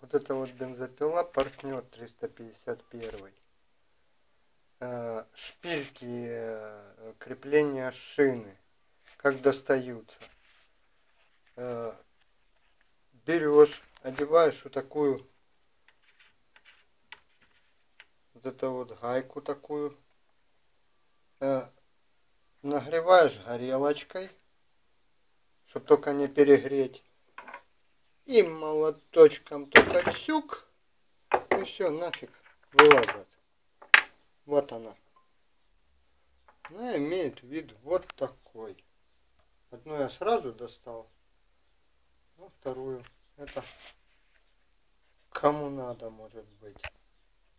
Вот это вот бензопила партнер 351. Э, шпильки э, крепления шины. Как достаются. Э, берешь, одеваешь вот такую вот это вот гайку такую. Нагреваешь горелочкой, чтобы только не перегреть и молоточком только сюк, и все, нафиг, вылазит. Вот она. Она имеет вид вот такой. Одну я сразу достал, а вторую это кому надо может быть.